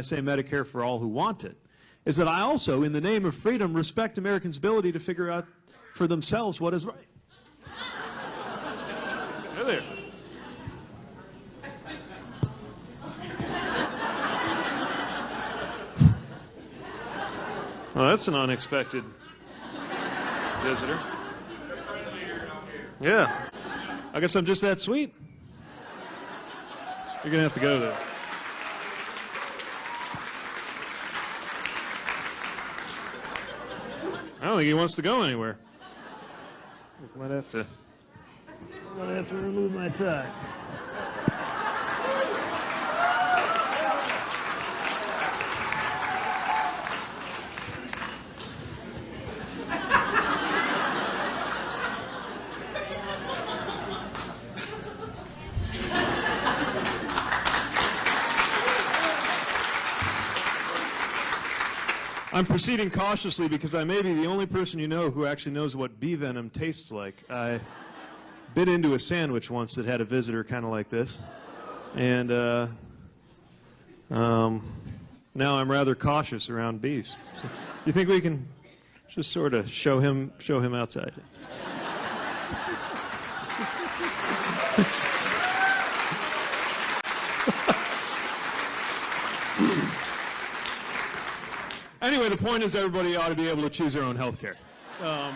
I say Medicare for all who want it, is that I also, in the name of freedom, respect Americans' ability to figure out for themselves what is right. There. Well, that's an unexpected visitor. Yeah. I guess I'm just that sweet. You're going to have to go there. I don't think he wants to go anywhere. I might have to. I might have to remove my tie. I'm proceeding cautiously because I may be the only person you know who actually knows what bee venom tastes like. I bit into a sandwich once that had a visitor kind of like this, and uh, um, now I'm rather cautious around bees. So, you think we can just sort of show him show him outside? Anyway, the point is everybody ought to be able to choose their own health care. Um,